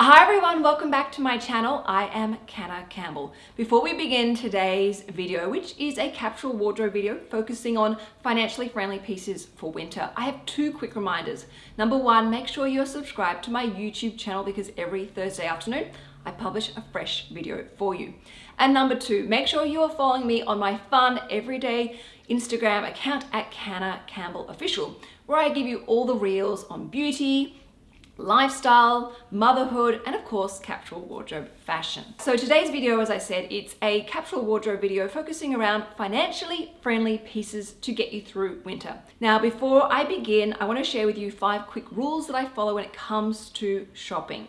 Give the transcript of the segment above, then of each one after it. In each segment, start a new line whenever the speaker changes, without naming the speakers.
Hi everyone, welcome back to my channel. I am Canna Campbell. Before we begin today's video, which is a capsule wardrobe video focusing on financially friendly pieces for winter, I have two quick reminders. Number one, make sure you're subscribed to my YouTube channel because every Thursday afternoon I publish a fresh video for you. And number two, make sure you are following me on my fun everyday Instagram account at Canna Campbell Official, where I give you all the reels on beauty, lifestyle, motherhood, and of course, capsule wardrobe fashion. So today's video, as I said, it's a capsule wardrobe video focusing around financially friendly pieces to get you through winter. Now, before I begin, I wanna share with you five quick rules that I follow when it comes to shopping.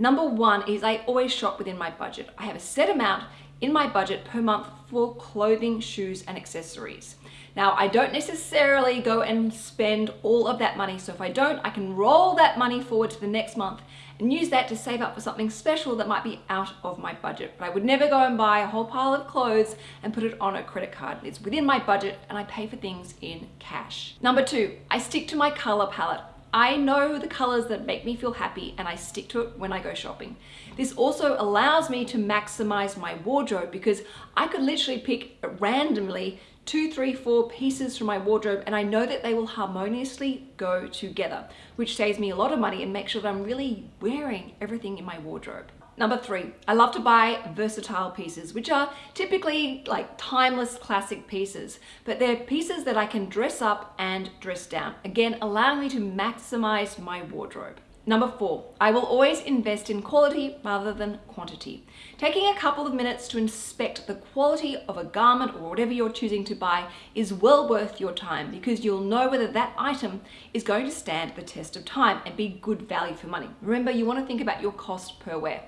Number one is I always shop within my budget. I have a set amount in my budget per month for clothing, shoes, and accessories. Now, I don't necessarily go and spend all of that money. So if I don't, I can roll that money forward to the next month and use that to save up for something special that might be out of my budget. But I would never go and buy a whole pile of clothes and put it on a credit card. It's within my budget and I pay for things in cash. Number two, I stick to my color palette. I know the colors that make me feel happy and I stick to it when I go shopping. This also allows me to maximize my wardrobe because I could literally pick randomly two, three, four pieces from my wardrobe and I know that they will harmoniously go together, which saves me a lot of money and makes sure that I'm really wearing everything in my wardrobe. Number three, I love to buy versatile pieces, which are typically like timeless classic pieces, but they're pieces that I can dress up and dress down. Again, allowing me to maximize my wardrobe. Number four, I will always invest in quality rather than quantity. Taking a couple of minutes to inspect the quality of a garment or whatever you're choosing to buy is well worth your time because you'll know whether that item is going to stand the test of time and be good value for money. Remember, you want to think about your cost per wear.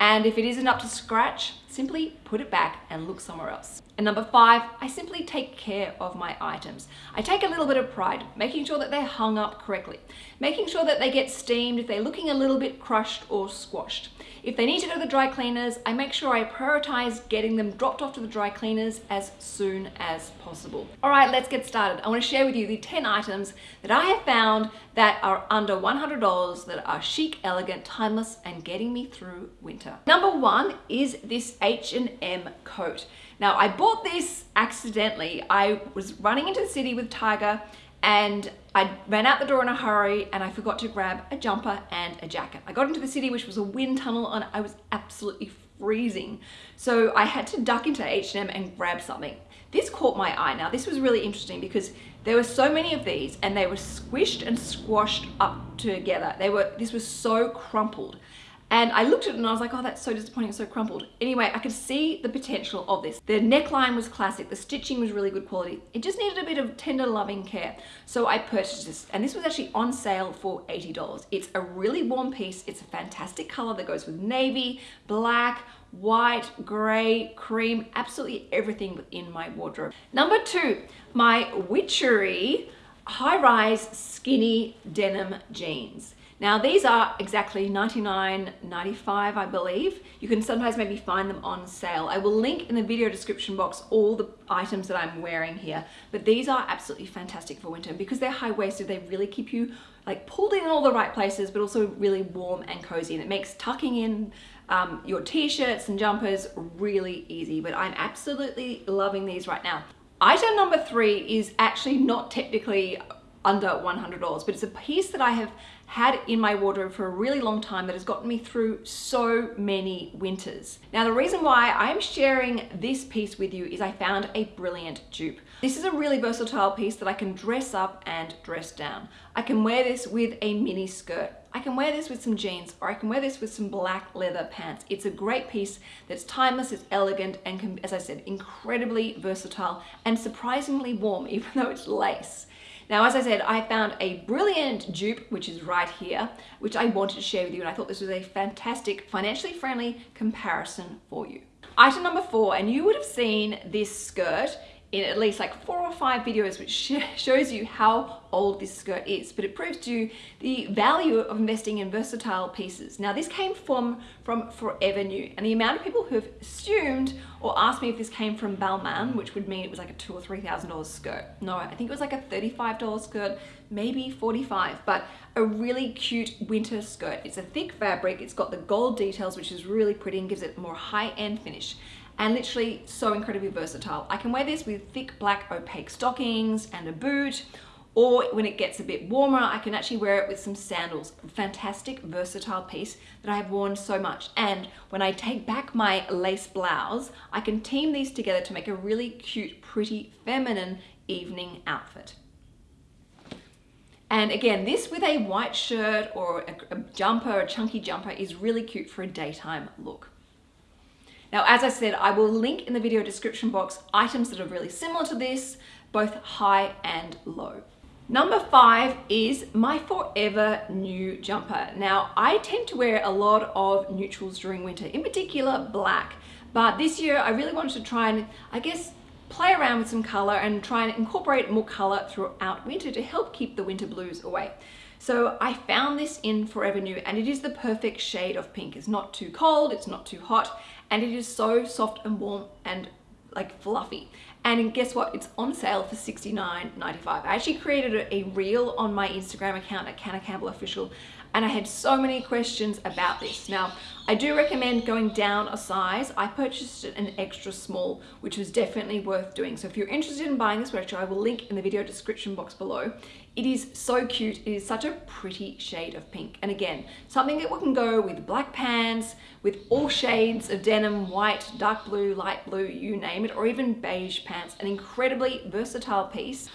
And if it isn't up to scratch, simply put it back and look somewhere else. And number five, I simply take care of my items. I take a little bit of pride, making sure that they're hung up correctly, making sure that they get steamed if they're looking a little bit crushed or squashed. If they need to go to the dry cleaners, I make sure I prioritize getting them dropped off to the dry cleaners as soon as possible. All right, let's get started. I wanna share with you the 10 items that I have found that are under $100 that are chic, elegant, timeless, and getting me through winter. Number one is this H&M coat. Now, I bought this accidentally. I was running into the city with Tiger and I ran out the door in a hurry and I forgot to grab a jumper and a jacket. I got into the city, which was a wind tunnel, and I was absolutely freezing. So I had to duck into H&M and grab something. This caught my eye. Now, this was really interesting because there were so many of these and they were squished and squashed up together. They were, this was so crumpled. And I looked at it and I was like, oh, that's so disappointing, it's so crumpled. Anyway, I could see the potential of this. The neckline was classic, the stitching was really good quality. It just needed a bit of tender loving care. So I purchased this, and this was actually on sale for $80. It's a really warm piece. It's a fantastic color that goes with navy, black, white, gray, cream, absolutely everything within my wardrobe. Number two, my Witchery high-rise skinny denim jeans. Now these are exactly $99.95 I believe. You can sometimes maybe find them on sale. I will link in the video description box all the items that I'm wearing here, but these are absolutely fantastic for winter because they're high-waisted, they really keep you like pulled in all the right places, but also really warm and cozy. And it makes tucking in um, your t-shirts and jumpers really easy, but I'm absolutely loving these right now. Item number three is actually not technically under $100, but it's a piece that I have had in my wardrobe for a really long time that has gotten me through so many winters. Now the reason why I'm sharing this piece with you is I found a brilliant dupe. This is a really versatile piece that I can dress up and dress down. I can wear this with a mini skirt. I can wear this with some jeans or I can wear this with some black leather pants. It's a great piece that's timeless, it's elegant and can, as I said, incredibly versatile and surprisingly warm even though it's lace. Now, as I said, I found a brilliant dupe, which is right here, which I wanted to share with you. And I thought this was a fantastic, financially friendly comparison for you. Item number four, and you would have seen this skirt in at least like four or five videos which sh shows you how old this skirt is but it proves to you the value of investing in versatile pieces. Now this came from from forever new and the amount of people who have assumed or asked me if this came from Balmain which would mean it was like a two or three thousand dollars skirt. No I think it was like a 35 dollar skirt maybe 45 but a really cute winter skirt. It's a thick fabric it's got the gold details which is really pretty and gives it more high-end finish and literally so incredibly versatile. I can wear this with thick black opaque stockings and a boot or when it gets a bit warmer, I can actually wear it with some sandals. Fantastic, versatile piece that I have worn so much. And when I take back my lace blouse, I can team these together to make a really cute, pretty, feminine evening outfit. And again, this with a white shirt or a, a jumper, a chunky jumper is really cute for a daytime look. Now, as I said, I will link in the video description box items that are really similar to this, both high and low. Number five is my forever new jumper. Now, I tend to wear a lot of neutrals during winter, in particular black. But this year I really wanted to try and, I guess, play around with some color and try and incorporate more color throughout winter to help keep the winter blues away. So I found this in Forever New and it is the perfect shade of pink. It's not too cold, it's not too hot, and it is so soft and warm and like fluffy. And guess what? It's on sale for $69.95. I actually created a reel on my Instagram account at Canna Campbell Official and I had so many questions about this. Now, I do recommend going down a size. I purchased an extra small, which was definitely worth doing. So if you're interested in buying this sweatshirt, I will link in the video description box below. It is so cute. It is such a pretty shade of pink. And again, something that we can go with black pants, with all shades of denim, white, dark blue, light blue, you name it, or even beige pants. An incredibly versatile piece.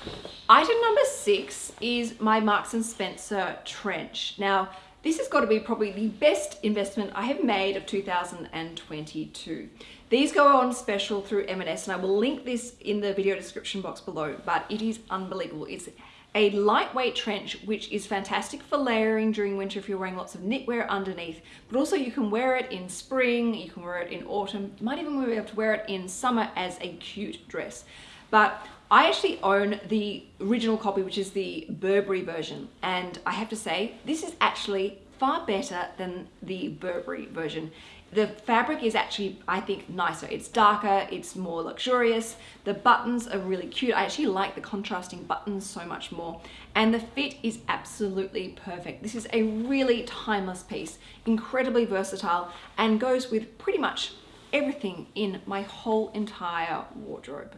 Item number six is my Marks & Spencer trench. Now, this has got to be probably the best investment I have made of 2022. These go on special through M&S and I will link this in the video description box below, but it is unbelievable. It's a lightweight trench, which is fantastic for layering during winter if you're wearing lots of knitwear underneath, but also you can wear it in spring, you can wear it in autumn, you might even be able to wear it in summer as a cute dress. But I actually own the original copy, which is the Burberry version. And I have to say, this is actually far better than the Burberry version. The fabric is actually, I think, nicer. It's darker, it's more luxurious. The buttons are really cute. I actually like the contrasting buttons so much more. And the fit is absolutely perfect. This is a really timeless piece, incredibly versatile, and goes with pretty much everything in my whole entire wardrobe.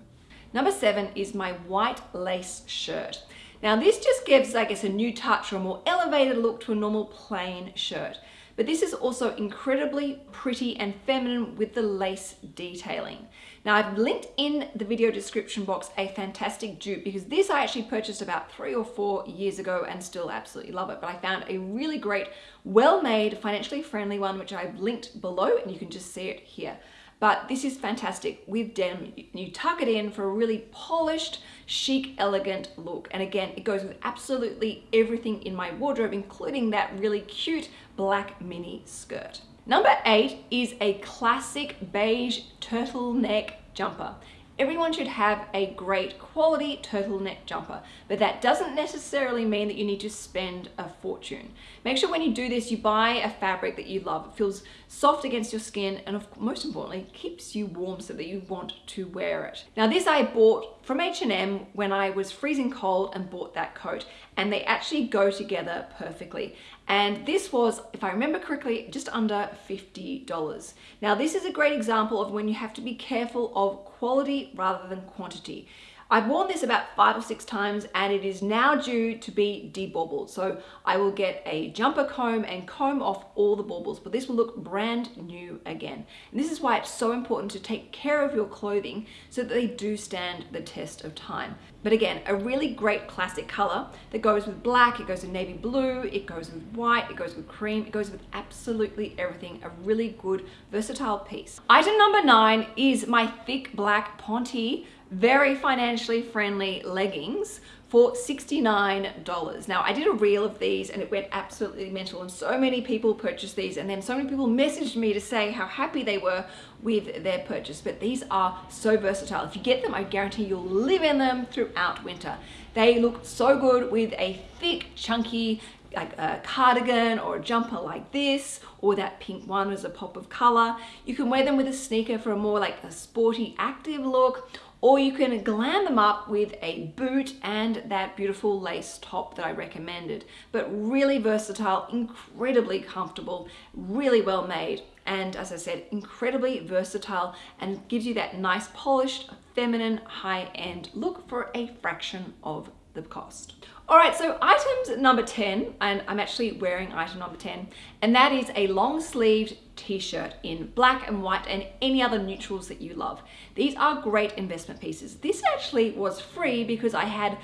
Number seven is my white lace shirt. Now this just gives, I guess, a new touch or a more elevated look to a normal plain shirt. But this is also incredibly pretty and feminine with the lace detailing. Now I've linked in the video description box a fantastic dupe because this I actually purchased about three or four years ago and still absolutely love it. But I found a really great, well-made, financially friendly one, which I've linked below and you can just see it here. But this is fantastic with denim. You tuck it in for a really polished, chic, elegant look. And again, it goes with absolutely everything in my wardrobe, including that really cute black mini skirt. Number eight is a classic beige turtleneck jumper. Everyone should have a great quality turtleneck jumper, but that doesn't necessarily mean that you need to spend a fortune. Make sure when you do this, you buy a fabric that you love. It feels soft against your skin and most importantly, keeps you warm so that you want to wear it. Now this I bought from H&M when I was freezing cold and bought that coat and they actually go together perfectly. And this was, if I remember correctly, just under $50. Now this is a great example of when you have to be careful of quality rather than quantity. I've worn this about five or six times and it is now due to be debaubled. So I will get a jumper comb and comb off all the baubles, but this will look brand new again. And this is why it's so important to take care of your clothing so that they do stand the test of time. But again, a really great classic color that goes with black, it goes with navy blue, it goes with white, it goes with cream, it goes with absolutely everything. A really good, versatile piece. Item number nine is my thick black Ponte very financially friendly leggings for $69. Now I did a reel of these and it went absolutely mental and so many people purchased these and then so many people messaged me to say how happy they were with their purchase. But these are so versatile. If you get them, I guarantee you'll live in them throughout winter. They look so good with a thick, chunky, like a cardigan or a jumper like this or that pink one as a pop of color. You can wear them with a sneaker for a more like a sporty active look or you can glam them up with a boot and that beautiful lace top that I recommended. But really versatile, incredibly comfortable, really well made. And as I said, incredibly versatile and gives you that nice polished, feminine, high-end look for a fraction of the cost. All right, so items number 10, and I'm actually wearing item number 10, and that is a long sleeved t-shirt in black and white and any other neutrals that you love. These are great investment pieces. This actually was free because I had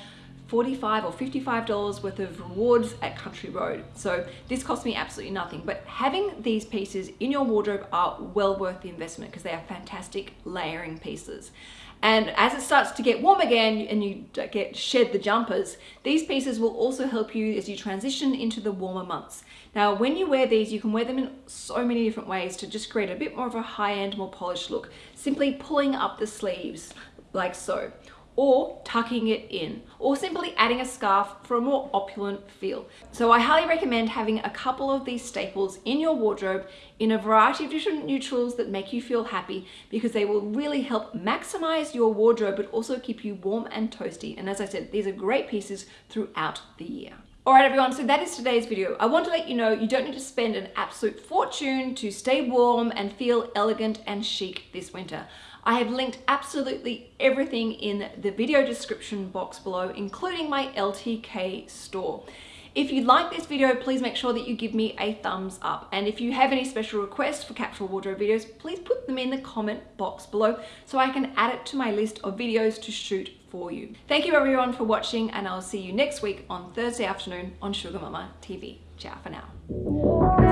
45 or $55 worth of rewards at Country Road. So this cost me absolutely nothing, but having these pieces in your wardrobe are well worth the investment because they are fantastic layering pieces. And as it starts to get warm again and you get shed the jumpers, these pieces will also help you as you transition into the warmer months. Now, when you wear these, you can wear them in so many different ways to just create a bit more of a high-end, more polished look. Simply pulling up the sleeves like so or tucking it in, or simply adding a scarf for a more opulent feel. So I highly recommend having a couple of these staples in your wardrobe in a variety of different neutrals that make you feel happy because they will really help maximize your wardrobe but also keep you warm and toasty. And as I said, these are great pieces throughout the year. Alright everyone, so that is today's video. I want to let you know you don't need to spend an absolute fortune to stay warm and feel elegant and chic this winter. I have linked absolutely everything in the video description box below, including my LTK store. If you like this video, please make sure that you give me a thumbs up. And if you have any special requests for capsule wardrobe videos, please put them in the comment box below so I can add it to my list of videos to shoot for you. Thank you everyone for watching and I'll see you next week on Thursday afternoon on Sugar Mama TV. Ciao for now.